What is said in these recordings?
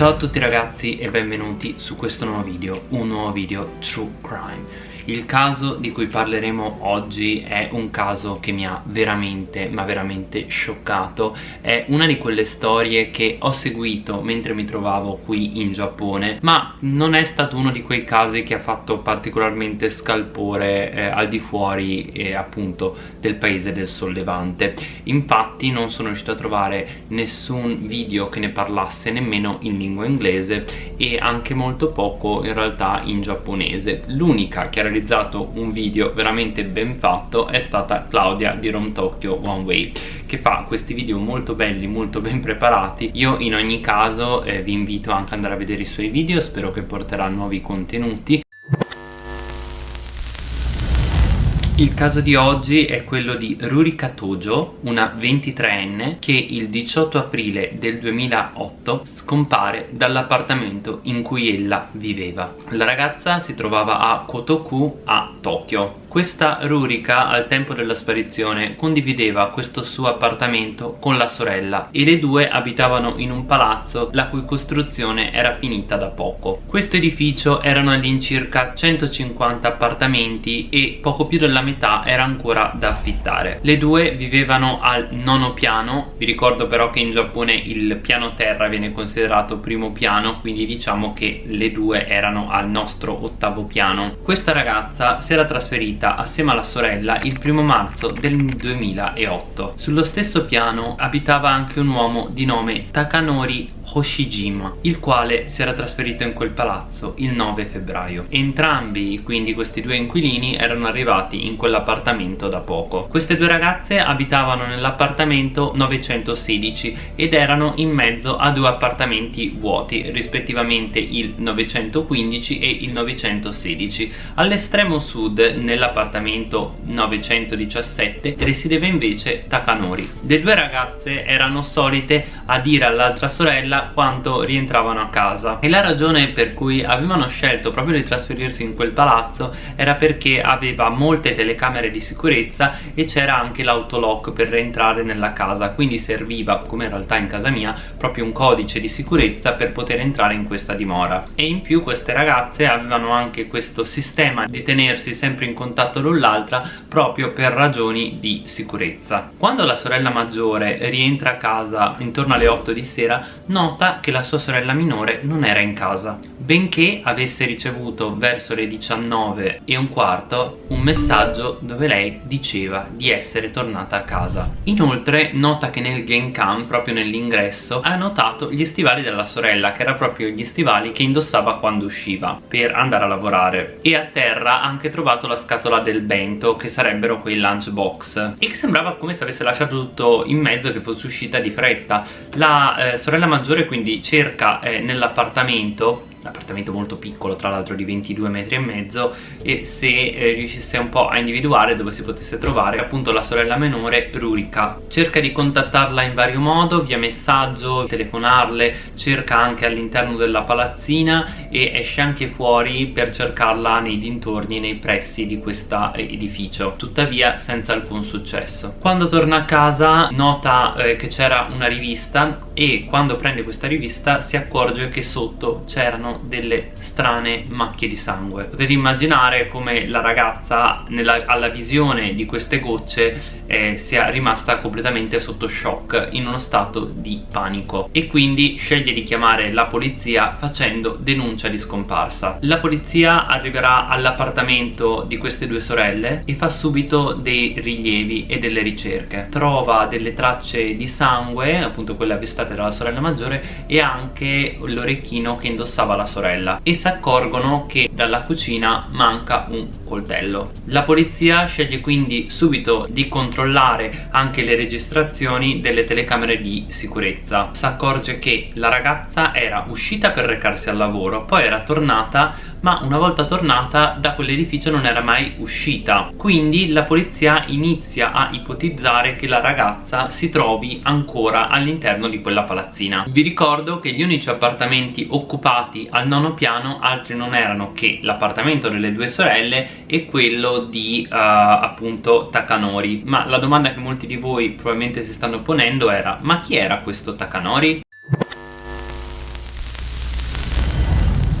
Ciao a tutti ragazzi e benvenuti su questo nuovo video, un nuovo video True Crime il caso di cui parleremo oggi è un caso che mi ha veramente, ma veramente scioccato. È una di quelle storie che ho seguito mentre mi trovavo qui in Giappone Ma non è stato uno di quei casi che ha fatto particolarmente scalpore eh, al di fuori eh, appunto del paese del sollevante Infatti non sono riuscito a trovare nessun video che ne parlasse nemmeno in lingua inglese E anche molto poco in realtà in giapponese. L'unica ha realizzato un video veramente ben fatto è stata Claudia di Rom Tokyo One Way che fa questi video molto belli, molto ben preparati. Io in ogni caso eh, vi invito anche ad andare a vedere i suoi video spero che porterà nuovi contenuti Il caso di oggi è quello di Rurika Tojo, una 23enne che il 18 aprile del 2008 scompare dall'appartamento in cui ella viveva. La ragazza si trovava a Kotoku a Tokyo questa Rurika al tempo della sparizione condivideva questo suo appartamento con la sorella e le due abitavano in un palazzo la cui costruzione era finita da poco. Questo edificio erano all'incirca 150 appartamenti e poco più della metà era ancora da affittare. Le due vivevano al nono piano, vi ricordo però che in Giappone il piano terra viene considerato primo piano quindi diciamo che le due erano al nostro ottavo piano. Questa ragazza si era trasferita trasferita assieme alla sorella il primo marzo del 2008. Sullo stesso piano abitava anche un uomo di nome Takanori Hoshijima il quale si era trasferito in quel palazzo il 9 febbraio. Entrambi quindi questi due inquilini erano arrivati in quell'appartamento da poco. Queste due ragazze abitavano nell'appartamento 916 ed erano in mezzo a due appartamenti vuoti rispettivamente il 915 e il 916 all'estremo sud nell'appartamento 917 risiedeva invece Takanori. Le due ragazze erano solite a dire all'altra sorella quando rientravano a casa. E la ragione per cui avevano scelto proprio di trasferirsi in quel palazzo era perché aveva molte telecamere di sicurezza e c'era anche l'autolock per rientrare nella casa quindi serviva come in realtà in casa mia proprio un codice di sicurezza per poter entrare in questa dimora. E in più queste ragazze avevano anche questo sistema di tenersi sempre in contatto l'un l'altra proprio per ragioni di sicurezza. Quando la sorella maggiore rientra a casa intorno alle 8 di sera non nota che la sua sorella minore non era in casa benché avesse ricevuto verso le 19 e un quarto un messaggio dove lei diceva di essere tornata a casa. Inoltre nota che nel Genkan proprio nell'ingresso ha notato gli stivali della sorella che era proprio gli stivali che indossava quando usciva per andare a lavorare. E a terra ha anche trovato la scatola del bento che sarebbero quei lunchbox. E che sembrava come se avesse lasciato tutto in mezzo che fosse uscita di fretta. La eh, sorella maggiore quindi cerca eh, nell'appartamento un appartamento molto piccolo tra l'altro di 22 metri e mezzo e se eh, riuscisse un po' a individuare dove si potesse trovare appunto la sorella minore Rurika cerca di contattarla in vario modo via messaggio, telefonarle cerca anche all'interno della palazzina e esce anche fuori per cercarla nei dintorni nei pressi di questo edificio tuttavia senza alcun successo. Quando torna a casa nota eh, che c'era una rivista e quando prende questa rivista si accorge che sotto c'erano delle strane macchie di sangue. Potete immaginare come la ragazza nella, alla visione di queste gocce eh, sia rimasta completamente sotto shock in uno stato di panico. E quindi sceglie di chiamare la polizia facendo denuncia di scomparsa. La polizia arriverà all'appartamento di queste due sorelle e fa subito dei rilievi e delle ricerche. Trova delle tracce di sangue appunto quelle avvistate dalla sorella maggiore e anche l'orecchino che indossava la sorella e si accorgono che dalla cucina manca un coltello. La polizia sceglie quindi subito di controllare anche le registrazioni delle telecamere di sicurezza. Si accorge che la ragazza era uscita per recarsi al lavoro poi era tornata ma una volta tornata da quell'edificio non era mai uscita. Quindi la polizia inizia a ipotizzare che la ragazza si trovi ancora all'interno di quella palazzina. Vi ricordo che gli unici appartamenti occupati al nono piano altri non erano che l'appartamento delle due sorelle e quello di uh, appunto Takanori. Ma la domanda che molti di voi probabilmente si stanno ponendo era ma chi era questo Takanori?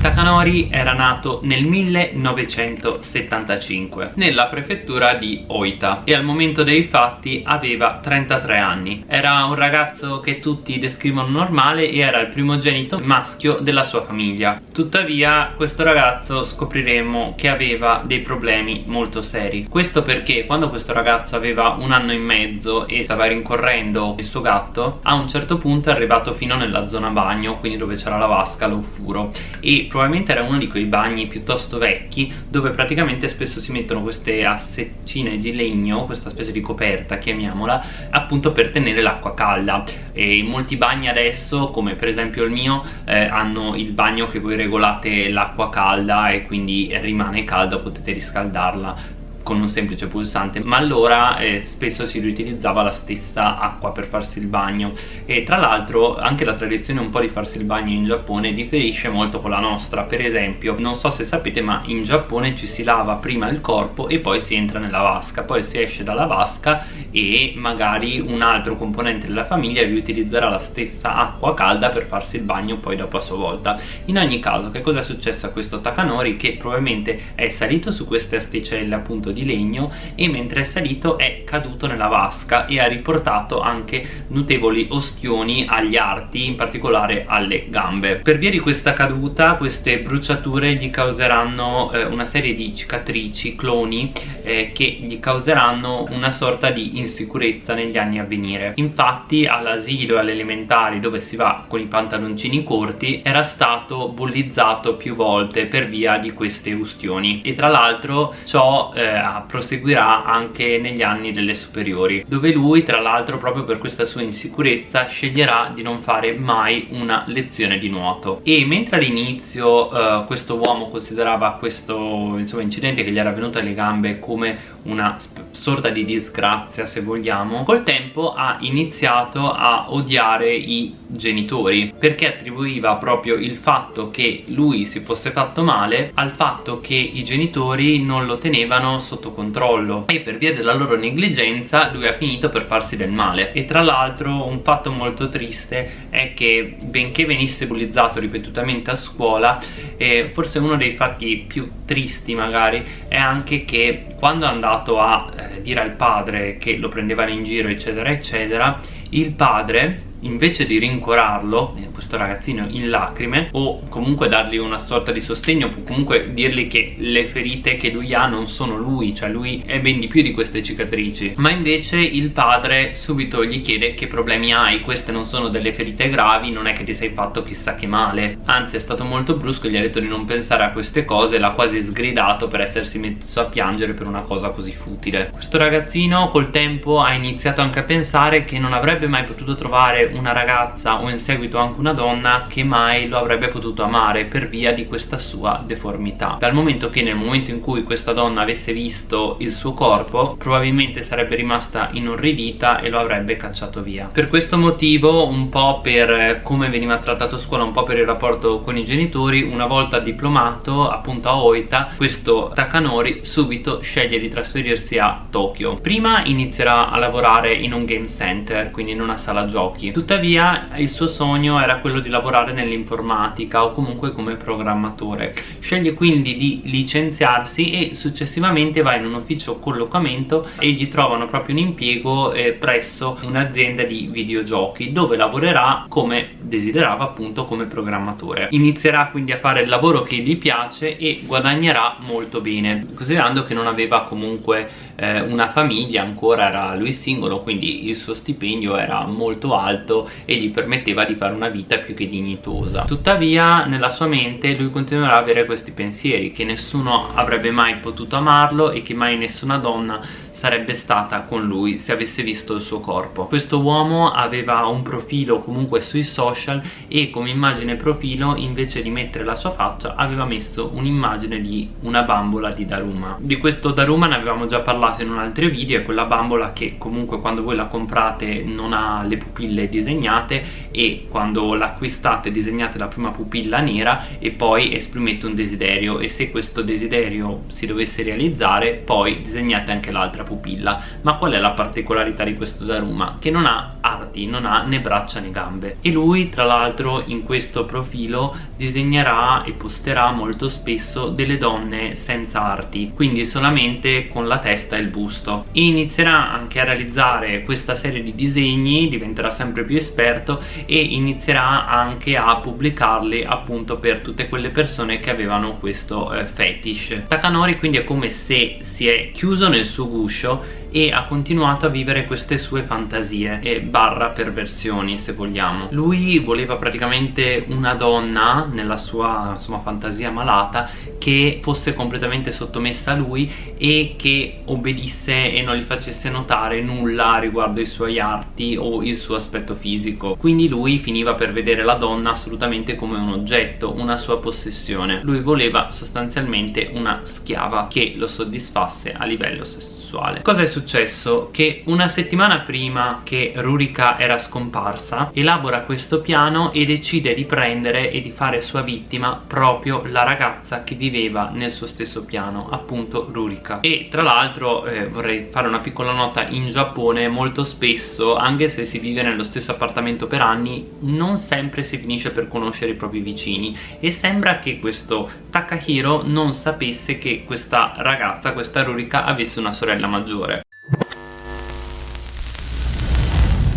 Takanori era nato nel 1975 nella prefettura di Oita e al momento dei fatti aveva 33 anni. Era un ragazzo che tutti descrivono normale e era il primogenito maschio della sua famiglia. Tuttavia questo ragazzo scopriremo che aveva dei problemi molto seri. Questo perché quando questo ragazzo aveva un anno e mezzo e stava rincorrendo il suo gatto, a un certo punto è arrivato fino nella zona bagno, quindi dove c'era la vasca, lo furo e probabilmente era uno di quei bagni piuttosto vecchi dove praticamente spesso si mettono queste asseccine di legno, questa specie di coperta chiamiamola, appunto per tenere l'acqua calda. E molti bagni adesso, come per esempio il mio, eh, hanno il bagno che voi regolate l'acqua calda e quindi rimane calda, potete riscaldarla con un semplice pulsante ma allora eh, spesso si riutilizzava la stessa acqua per farsi il bagno. E tra l'altro anche la tradizione un po' di farsi il bagno in Giappone differisce molto con la nostra. Per esempio non so se sapete ma in Giappone ci si lava prima il corpo e poi si entra nella vasca. Poi si esce dalla vasca e magari un altro componente della famiglia riutilizzerà la stessa acqua calda per farsi il bagno poi dopo a sua volta. In ogni caso che cosa è successo a questo Takanori che probabilmente è salito su queste asticelle appunto di legno e mentre è salito è caduto nella vasca e ha riportato anche notevoli ostioni agli arti in particolare alle gambe. Per via di questa caduta queste bruciature gli causeranno eh, una serie di cicatrici cloni eh, che gli causeranno una sorta di insicurezza negli anni a venire. Infatti all'asilo e alle elementari dove si va con i pantaloncini corti era stato bullizzato più volte per via di queste ustioni. E tra l'altro ciò eh, proseguirà anche negli anni delle superiori dove lui tra l'altro proprio per questa sua insicurezza sceglierà di non fare mai una lezione di nuoto. E mentre all'inizio eh, questo uomo considerava questo insomma, incidente che gli era venuto alle gambe come una sorta di disgrazia se vogliamo col tempo ha iniziato a odiare i genitori perché attribuiva proprio il fatto che lui si fosse fatto male al fatto che i genitori non lo tenevano sotto controllo. E per via della loro negligenza lui ha finito per farsi del male. E tra l'altro un fatto molto triste è che benché venisse bullizzato ripetutamente a scuola eh, forse uno dei fatti più tristi magari è anche che quando è andato a eh, dire al padre che lo prendevano in giro eccetera eccetera il padre invece di rincuorarlo, eh, questo ragazzino in lacrime o comunque dargli una sorta di sostegno comunque dirgli che le ferite che lui ha non sono lui cioè lui è ben di più di queste cicatrici. Ma invece il padre subito gli chiede che problemi hai queste non sono delle ferite gravi non è che ti sei fatto chissà che male. Anzi è stato molto brusco gli ha detto di non pensare a queste cose l'ha quasi sgridato per essersi messo a piangere per una cosa così futile. Questo ragazzino col tempo ha iniziato anche a pensare che non avrebbe mai potuto trovare una ragazza o in seguito anche una donna che mai lo avrebbe potuto amare per via di questa sua deformità. Dal momento che nel momento in cui questa donna avesse visto il suo corpo probabilmente sarebbe rimasta inorridita e lo avrebbe cacciato via. Per questo motivo un po' per come veniva trattato a scuola un po' per il rapporto con i genitori una volta diplomato appunto a Oita questo Takanori subito sceglie di trasferirsi a Tokyo. Prima inizierà a lavorare in un game center quindi in una sala giochi tuttavia il suo sogno era quello di lavorare nell'informatica o comunque come programmatore. Sceglie quindi di licenziarsi e successivamente va in un ufficio collocamento e gli trovano proprio un impiego eh, presso un'azienda di videogiochi dove lavorerà come desiderava appunto come programmatore. Inizierà quindi a fare il lavoro che gli piace e guadagnerà molto bene considerando che non aveva comunque eh, una famiglia ancora era lui singolo quindi il suo stipendio era molto alto e gli permetteva di fare una vita più che dignitosa. Tuttavia nella sua mente lui continuerà ad avere questi pensieri che nessuno avrebbe mai potuto amarlo e che mai nessuna donna sarebbe stata con lui se avesse visto il suo corpo. Questo uomo aveva un profilo comunque sui social e come immagine profilo invece di mettere la sua faccia aveva messo un'immagine di una bambola di Daruma. Di questo Daruma ne avevamo già parlato in un altro video è quella bambola che comunque quando voi la comprate non ha le pupille disegnate e quando l'acquistate disegnate la prima pupilla nera e poi esprimete un desiderio e se questo desiderio si dovesse realizzare poi disegnate anche l'altra pupilla. Ma qual è la particolarità di questo Daruma? che non ha arti non ha né braccia né gambe. E lui tra l'altro in questo profilo disegnerà e posterà molto spesso delle donne senza arti quindi solamente con la testa e il busto. E inizierà anche a realizzare questa serie di disegni diventerà sempre più esperto e inizierà anche a pubblicarli appunto per tutte quelle persone che avevano questo eh, fetish. Takanori quindi è come se si è chiuso nel suo guscio e ha continuato a vivere queste sue fantasie e barra perversioni se vogliamo. Lui voleva praticamente una donna nella sua insomma fantasia malata che fosse completamente sottomessa a lui e che obbedisse e non gli facesse notare nulla riguardo i suoi arti o il suo aspetto fisico. Quindi lui finiva per vedere la donna assolutamente come un oggetto una sua possessione. Lui voleva sostanzialmente una schiava che lo soddisfasse a livello sessuale sessuale. Cosa è successo? che una settimana prima che Rurika era scomparsa elabora questo piano e decide di prendere e di fare sua vittima proprio la ragazza che viveva nel suo stesso piano appunto Rurika. E tra l'altro eh, vorrei fare una piccola nota. In Giappone molto spesso anche se si vive nello stesso appartamento per anni non sempre si finisce per conoscere i propri vicini. E sembra che questo Takahiro non sapesse che questa ragazza, questa Rurika avesse una sorella sorella maggiore.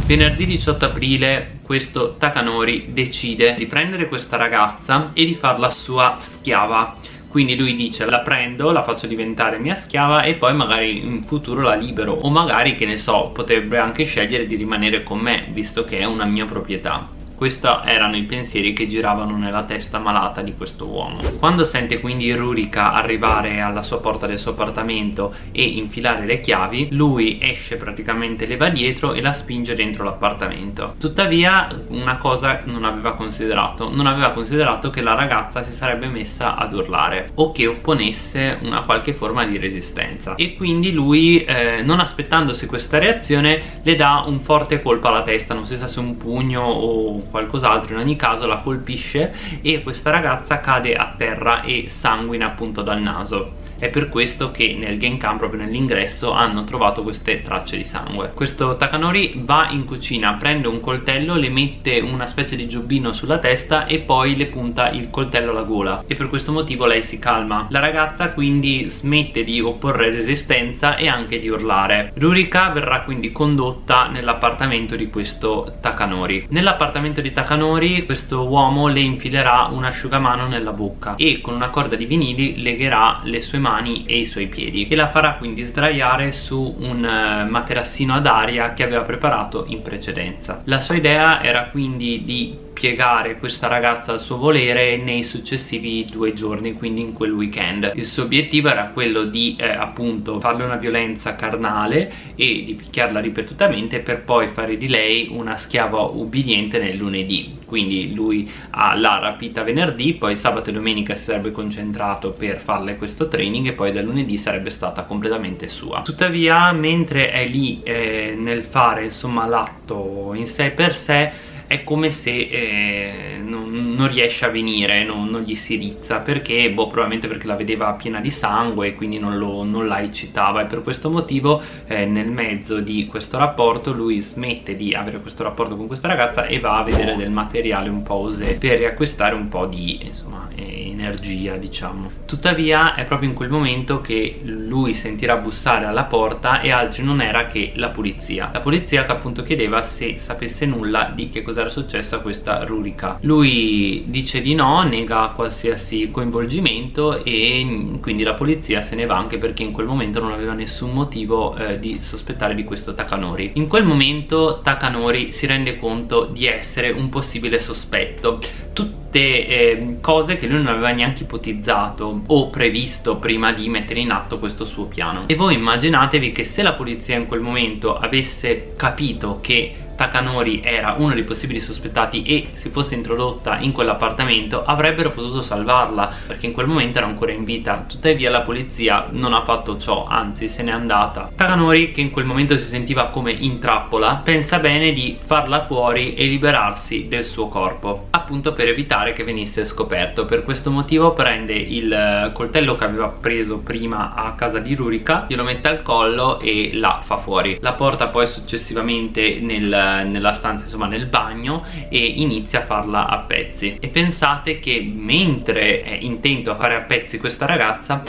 Venerdì 18 aprile questo Takanori decide di prendere questa ragazza e di farla sua schiava. Quindi lui dice la prendo, la faccio diventare mia schiava e poi magari in futuro la libero. O magari che ne so potrebbe anche scegliere di rimanere con me visto che è una mia proprietà questi erano i pensieri che giravano nella testa malata di questo uomo. Quando sente quindi Rurika arrivare alla sua porta del suo appartamento e infilare le chiavi lui esce praticamente le va dietro e la spinge dentro l'appartamento. Tuttavia una cosa non aveva considerato non aveva considerato che la ragazza si sarebbe messa ad urlare o che opponesse una qualche forma di resistenza. E quindi lui eh, non aspettandosi questa reazione le dà un forte colpo alla testa non si sa se un pugno o qualcos'altro in ogni caso la colpisce e questa ragazza cade a terra e sanguina appunto dal naso è per questo che nel Genkan proprio nell'ingresso hanno trovato queste tracce di sangue. Questo Takanori va in cucina prende un coltello le mette una specie di giubbino sulla testa e poi le punta il coltello alla gola. E per questo motivo lei si calma. La ragazza quindi smette di opporre resistenza e anche di urlare. Rurika verrà quindi condotta nell'appartamento di questo Takanori. Nell'appartamento di Takanori questo uomo le infilerà un asciugamano nella bocca e con una corda di vinili legherà le sue mani mani e i suoi piedi e la farà quindi sdraiare su un eh, materassino ad aria che aveva preparato in precedenza. La sua idea era quindi di piegare questa ragazza al suo volere nei successivi due giorni quindi in quel weekend. Il suo obiettivo era quello di eh, appunto farle una violenza carnale e di picchiarla ripetutamente per poi fare di lei una schiava ubbidiente nel lunedì. Quindi lui l'ha rapita venerdì poi sabato e domenica si sarebbe concentrato per farle questo training e poi da lunedì sarebbe stata completamente sua. Tuttavia mentre è lì eh, nel fare insomma l'atto in sé per sé è come se eh, non, non, riesce a venire, non, non, gli si rizza perché, boh, probabilmente perché la vedeva piena di sangue e quindi non, lo, non la eccitava. E per questo motivo eh, nel mezzo di questo rapporto lui smette di avere questo rapporto con questa ragazza e va a vedere del materiale un po' osè per riacquistare un po' di insomma, eh, energia diciamo. Tuttavia è proprio in quel momento che lui sentirà bussare alla porta e altri non era che la polizia la polizia che appunto chiedeva se sapesse nulla di che cosa era successo a questa Rurika lui dice di no, nega qualsiasi coinvolgimento e quindi la polizia se ne va anche perché in quel momento non aveva nessun motivo eh, di sospettare di questo Takanori. In quel momento Takanori si rende conto di essere un possibile sospetto. Tutte eh, cose che lui non aveva neanche ipotizzato o previsto prima di mettere in atto questo suo piano. E voi immaginatevi che se la polizia in quel momento avesse capito che Takanori era uno dei possibili sospettati e si fosse introdotta in quell'appartamento avrebbero potuto salvarla perché in quel momento era ancora in vita. Tuttavia la polizia non ha fatto ciò anzi se n'è andata. Takanori che in quel momento si sentiva come in trappola pensa bene di farla fuori e liberarsi del suo corpo appunto per evitare che venisse scoperto. Per questo motivo prende il eh, coltello che aveva preso prima a casa di Rurika glielo mette al collo e la fa fuori. La porta poi successivamente nel nel, nella stanza insomma nel bagno e inizia a farla a pezzi. E pensate che mentre è intento a fare a pezzi questa ragazza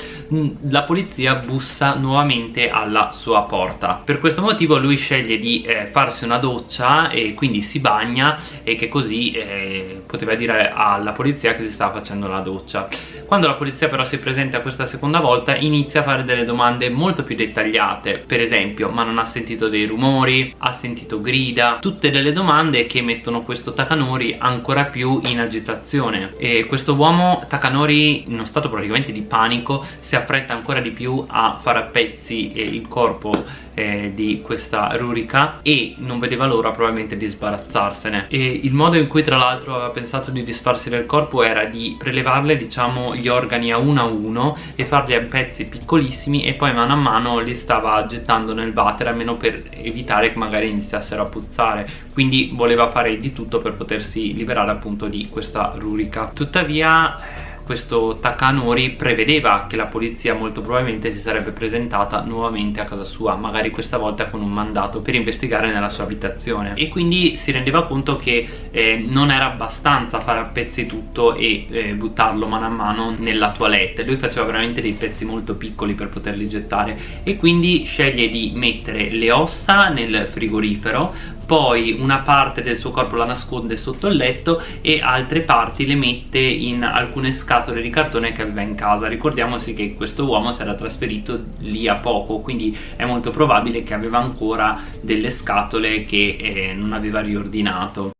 la polizia bussa nuovamente alla sua porta. Per questo motivo lui sceglie di eh, farsi una doccia e quindi si bagna e che così eh, poteva dire alla polizia che si stava facendo la doccia. Quando la polizia però si presenta questa seconda volta inizia a fare delle domande molto più dettagliate. Per esempio ma non ha sentito dei rumori, ha sentito grida tutte delle domande che mettono questo Takanori ancora più in agitazione. E questo uomo Takanori in uno stato praticamente di panico si affretta ancora di più a fare a pezzi il corpo eh, di questa rurica e non vedeva l'ora probabilmente di sbarazzarsene. E il modo in cui tra l'altro aveva pensato di disfarsi del corpo era di prelevarle diciamo gli organi a uno a uno e farli a pezzi piccolissimi e poi mano a mano li stava gettando nel water almeno per evitare che magari iniziassero a puzzare. Quindi voleva fare di tutto per potersi liberare appunto di questa rurica tuttavia questo Takanori prevedeva che la polizia molto probabilmente si sarebbe presentata nuovamente a casa sua magari questa volta con un mandato per investigare nella sua abitazione. E quindi si rendeva conto che eh, non era abbastanza fare a pezzi tutto e eh, buttarlo mano a mano nella toilette. Lui faceva veramente dei pezzi molto piccoli per poterli gettare e quindi sceglie di mettere le ossa nel frigorifero poi una parte del suo corpo la nasconde sotto il letto e altre parti le mette in alcune scatole di cartone che aveva in casa. Ricordiamoci che questo uomo si era trasferito lì a poco quindi è molto probabile che aveva ancora delle scatole che eh, non aveva riordinato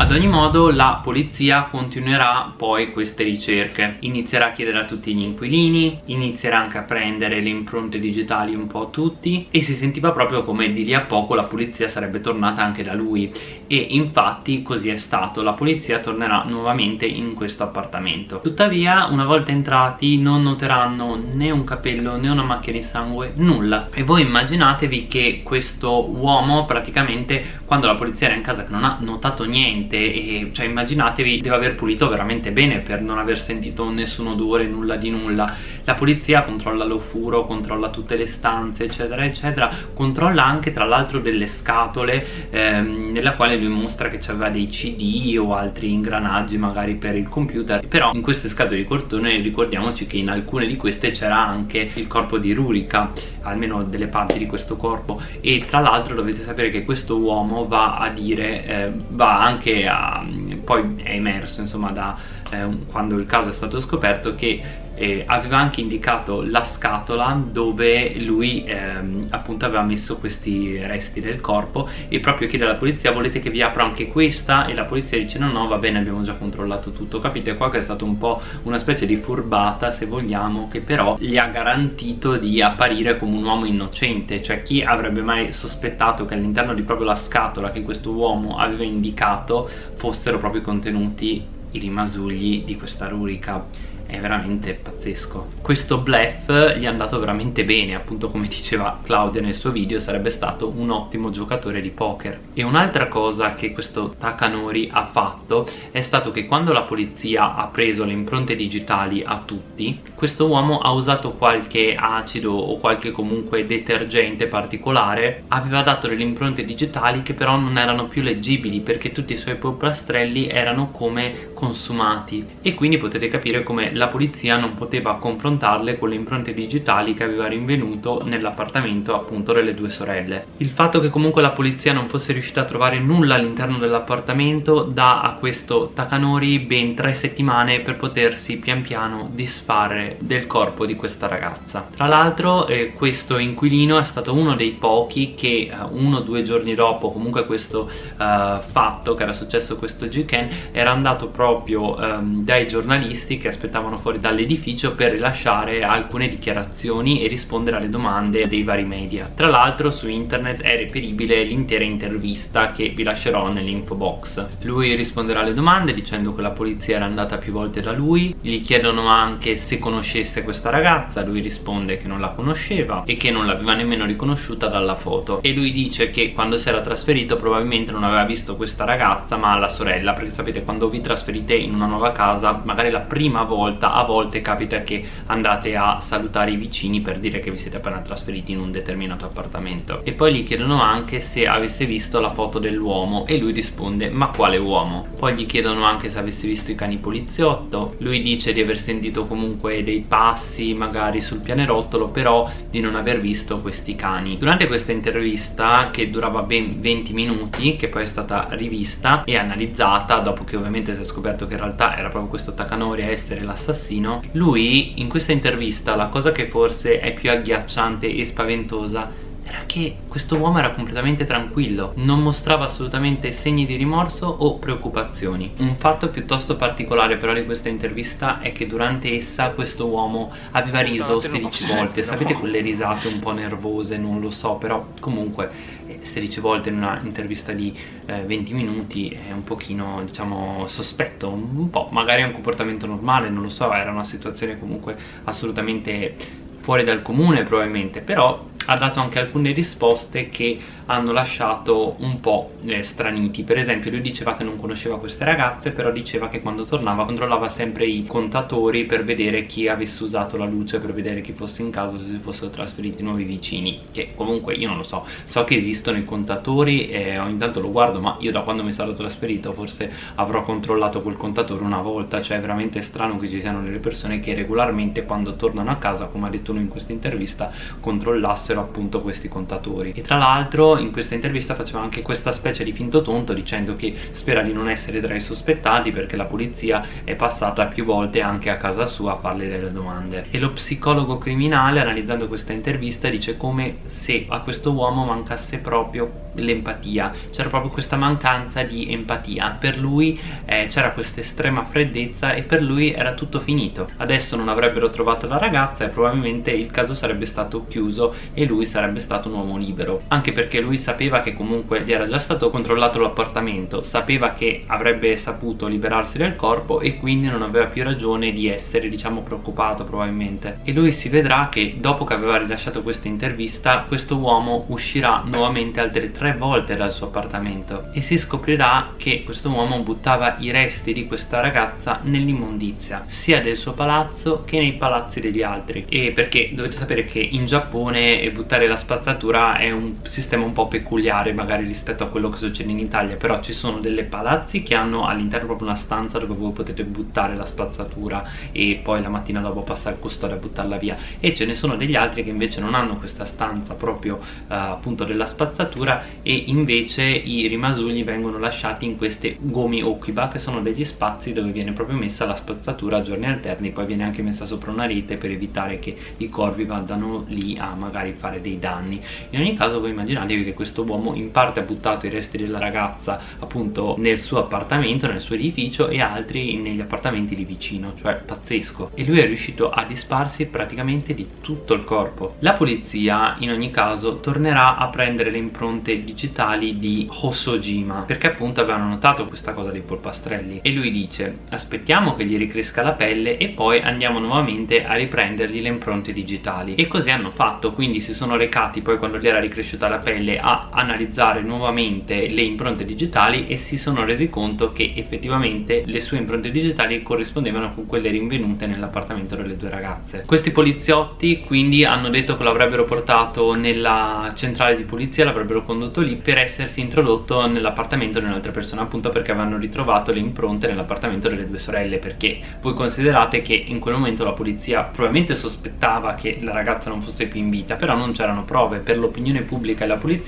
Ad ogni modo la polizia continuerà poi queste ricerche. Inizierà a chiedere a tutti gli inquilini Inizierà anche a prendere le impronte digitali un po' a tutti E si sentiva proprio come di lì a poco la polizia sarebbe tornata anche da lui. E infatti così è stato. La polizia tornerà nuovamente in questo appartamento. Tuttavia una volta entrati non noteranno né un capello né una macchia di sangue Nulla. E voi immaginatevi che questo uomo praticamente quando la polizia era in casa che non ha notato niente niente e cioè immaginatevi deve aver pulito veramente bene per non aver sentito nessun odore, nulla di nulla la polizia controlla l'ofuro, controlla tutte le stanze eccetera eccetera. Controlla anche tra l'altro delle scatole ehm, nella quale lui mostra che c'aveva dei cd o altri ingranaggi magari per il computer. Però in queste scatole di cartone ricordiamoci che in alcune di queste c'era anche il corpo di Rurica almeno delle parti di questo corpo. E tra l'altro dovete sapere che questo uomo va a dire eh, va anche a, poi è emerso insomma da eh, quando il caso è stato scoperto che eh, aveva anche indicato la scatola dove lui ehm, appunto aveva messo questi resti del corpo e proprio chiede alla polizia volete che vi apra anche questa? E la polizia dice no no va bene abbiamo già controllato tutto capite? Qua che è stato un po' una specie di furbata se vogliamo che però gli ha garantito di apparire come un uomo innocente. Cioè chi avrebbe mai sospettato che all'interno di proprio la scatola che questo uomo aveva indicato fossero proprio contenuti i rimasugli di questa rurica è veramente pazzesco. Questo bluff gli è andato veramente bene appunto come diceva Claudia nel suo video sarebbe stato un ottimo giocatore di poker. E un'altra cosa che questo Takanori ha fatto è stato che quando la polizia ha preso le impronte digitali a tutti questo uomo ha usato qualche acido o qualche comunque detergente particolare aveva dato delle impronte digitali che però non erano più leggibili perché tutti i suoi polpastrelli erano come consumati. E quindi potete capire come la polizia non poteva confrontarle con le impronte digitali che aveva rinvenuto nell'appartamento appunto delle due sorelle. Il fatto che comunque la polizia non fosse riuscita a trovare nulla all'interno dell'appartamento dà a questo Takanori ben tre settimane per potersi pian piano disfare del corpo di questa ragazza. Tra l'altro eh, questo inquilino è stato uno dei pochi che eh, uno o due giorni dopo comunque questo eh, fatto che era successo questo Jiken era andato proprio ehm, dai giornalisti che aspettavano stavano fuori dall'edificio per rilasciare alcune dichiarazioni e rispondere alle domande dei vari media. Tra l'altro su internet è reperibile l'intera intervista che vi lascerò nell'info box. Lui risponderà alle domande dicendo che la polizia era andata più volte da lui gli chiedono anche se conoscesse questa ragazza lui risponde che non la conosceva e che non l'aveva nemmeno riconosciuta dalla foto. E lui dice che quando si era trasferito probabilmente non aveva visto questa ragazza ma la sorella perché sapete quando vi trasferite in una nuova casa magari la prima volta volta a volte capita che andate a salutare i vicini per dire che vi siete appena trasferiti in un determinato appartamento. E poi gli chiedono anche se avesse visto la foto dell'uomo e lui risponde ma quale uomo? poi gli chiedono anche se avesse visto i cani poliziotto. Lui dice di aver sentito comunque dei passi magari sul pianerottolo però di non aver visto questi cani. Durante questa intervista che durava ben 20 minuti che poi è stata rivista e analizzata dopo che ovviamente si è scoperto che in realtà era proprio questo Takanori a essere l'assassino lui in questa intervista la cosa che forse è più agghiacciante e spaventosa era che questo uomo era completamente tranquillo, non mostrava assolutamente segni di rimorso o preoccupazioni. Un fatto piuttosto particolare però di questa intervista è che durante essa questo uomo aveva riso 16 volte, sapete quelle risate un po' nervose, non lo so, però comunque 16 eh, volte in una intervista di eh, 20 minuti è un pochino diciamo sospetto, un po', magari è un comportamento normale, non lo so, era una situazione comunque assolutamente fuori dal comune probabilmente, però ha dato anche alcune risposte che hanno lasciato un po' eh, straniti. Per esempio lui diceva che non conosceva queste ragazze però diceva che quando tornava controllava sempre i contatori per vedere chi avesse usato la luce per vedere chi fosse in casa se si fossero trasferiti nuovi vicini che comunque io non lo so. So che esistono i contatori e ogni tanto lo guardo ma io da quando mi sarò trasferito forse avrò controllato quel contatore una volta. Cioè è veramente strano che ci siano delle persone che regolarmente quando tornano a casa come ha detto lui in questa intervista controllassero appunto questi contatori. E tra l'altro in questa intervista faceva anche questa specie di finto tonto dicendo che spera di non essere tra i sospettati perché la polizia è passata più volte anche a casa sua a farle delle domande. E lo psicologo criminale analizzando questa intervista dice come se a questo uomo mancasse proprio l'empatia. C'era proprio questa mancanza di empatia. Per lui eh, c'era questa estrema freddezza e per lui era tutto finito. Adesso non avrebbero trovato la ragazza e probabilmente il caso sarebbe stato chiuso e lui sarebbe stato un uomo libero. Anche perché lui sapeva che comunque gli era già stato controllato l'appartamento sapeva che avrebbe saputo liberarsi del corpo e quindi non aveva più ragione di essere diciamo preoccupato probabilmente. E lui si vedrà che dopo che aveva rilasciato questa intervista questo uomo uscirà nuovamente altre tre volte dal suo appartamento e si scoprirà che questo uomo buttava i resti di questa ragazza nell'immondizia sia del suo palazzo che nei palazzi degli altri. E perché dovete sapere che in Giappone buttare la spazzatura è un sistema un po' peculiare magari rispetto a quello che succede in Italia però ci sono delle palazzi che hanno all'interno proprio una stanza dove voi potete buttare la spazzatura e poi la mattina dopo passare il custode a buttarla via. E ce ne sono degli altri che invece non hanno questa stanza proprio uh, appunto della spazzatura e invece i rimasugli vengono lasciati in queste gomi okiba che sono degli spazi dove viene proprio messa la spazzatura a giorni alterni poi viene anche messa sopra una rete per evitare che i corvi vadano lì a magari fare dei danni. In ogni caso voi immaginatevi che questo uomo in parte ha buttato i resti della ragazza appunto nel suo appartamento nel suo edificio e altri negli appartamenti lì vicino cioè pazzesco. E lui è riuscito a disparsi praticamente di tutto il corpo. La polizia in ogni caso tornerà a prendere le impronte digitali di Hosojima perché appunto avevano notato questa cosa dei polpastrelli. E lui dice aspettiamo che gli ricresca la pelle e poi andiamo nuovamente a riprendergli le impronte digitali. E così hanno fatto. Quindi si sono recati poi quando gli era ricresciuta la pelle a analizzare nuovamente le impronte digitali e si sono resi conto che effettivamente le sue impronte digitali corrispondevano con quelle rinvenute nell'appartamento delle due ragazze. Questi poliziotti quindi hanno detto che lo avrebbero portato nella centrale di polizia l'avrebbero condotto lì per essersi introdotto nell'appartamento di un'altra persona appunto perché avevano ritrovato le impronte nell'appartamento delle due sorelle perché voi considerate che in quel momento la polizia probabilmente sospettava che la ragazza non fosse più in vita però non c'erano prove. Per l'opinione pubblica e la polizia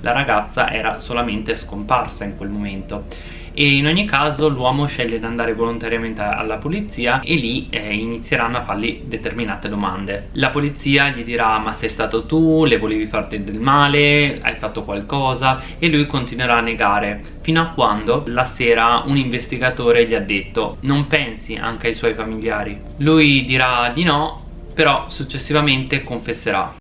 la ragazza era solamente scomparsa in quel momento. E in ogni caso l'uomo sceglie di andare volontariamente alla polizia e lì eh, inizieranno a fargli determinate domande. La polizia gli dirà ma sei stato tu, le volevi farti del male, hai fatto qualcosa? E lui continuerà a negare. Fino a quando la sera un investigatore gli ha detto non pensi anche ai suoi familiari? Lui dirà di no però successivamente confesserà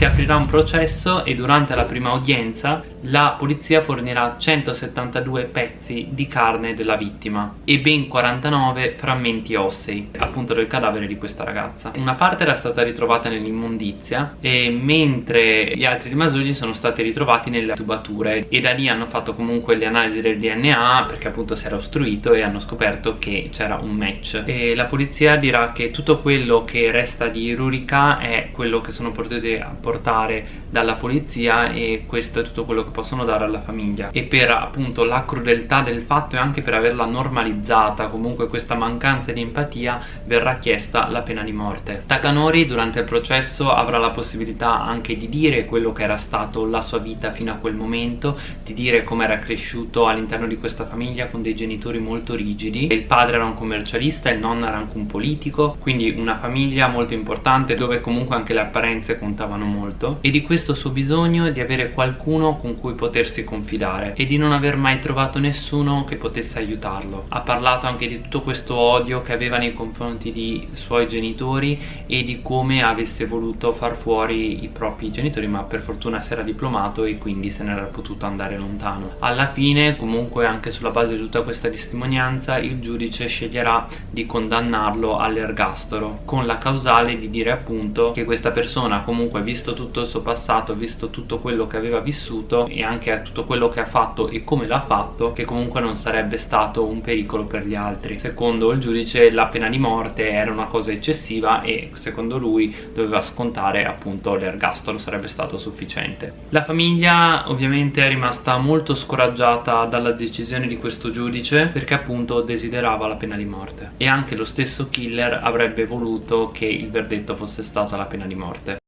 si aprirà un processo e durante la prima udienza la polizia fornirà 172 pezzi di carne della vittima e ben 49 frammenti ossei appunto del cadavere di questa ragazza. Una parte era stata ritrovata nell'immondizia mentre gli altri rimasugli sono stati ritrovati nelle tubature. E da lì hanno fatto comunque le analisi del DNA perché appunto si era ostruito e hanno scoperto che c'era un match. E la polizia dirà che tutto quello che resta di Rurica è quello che sono potuti apportare dalla polizia e questo è tutto quello che possono dare alla famiglia. E per appunto la crudeltà del fatto e anche per averla normalizzata comunque questa mancanza di empatia verrà chiesta la pena di morte. Takanori durante il processo avrà la possibilità anche di dire quello che era stato la sua vita fino a quel momento di dire come era cresciuto all'interno di questa famiglia con dei genitori molto rigidi. Il padre era un commercialista il nonno era anche un politico quindi una famiglia molto importante dove comunque anche le apparenze contavano molto. E di questo suo bisogno di avere qualcuno con cui potersi confidare e di non aver mai trovato nessuno che potesse aiutarlo. Ha parlato anche di tutto questo odio che aveva nei confronti di suoi genitori e di come avesse voluto far fuori i propri genitori ma per fortuna si era diplomato e quindi se ne era potuto andare lontano. Alla fine comunque anche sulla base di tutta questa testimonianza il giudice sceglierà di condannarlo all'ergastolo con la causale di dire appunto che questa persona comunque visto tutto il suo passato visto tutto quello che aveva vissuto e anche tutto quello che ha fatto e come l'ha fatto che comunque non sarebbe stato un pericolo per gli altri. Secondo il giudice la pena di morte era una cosa eccessiva e secondo lui doveva scontare appunto l'ergastolo sarebbe stato sufficiente. La famiglia ovviamente è rimasta molto scoraggiata dalla decisione di questo giudice perché appunto desiderava la pena di morte. E anche lo stesso killer avrebbe voluto che il verdetto fosse stata la pena di morte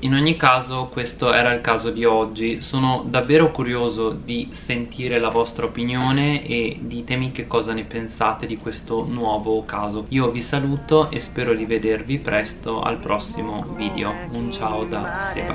in ogni caso questo era il caso di oggi, sono davvero curioso di sentire la vostra opinione e ditemi che cosa ne pensate di questo nuovo caso. Io vi saluto e spero di vedervi presto al prossimo video. Un ciao da Seba.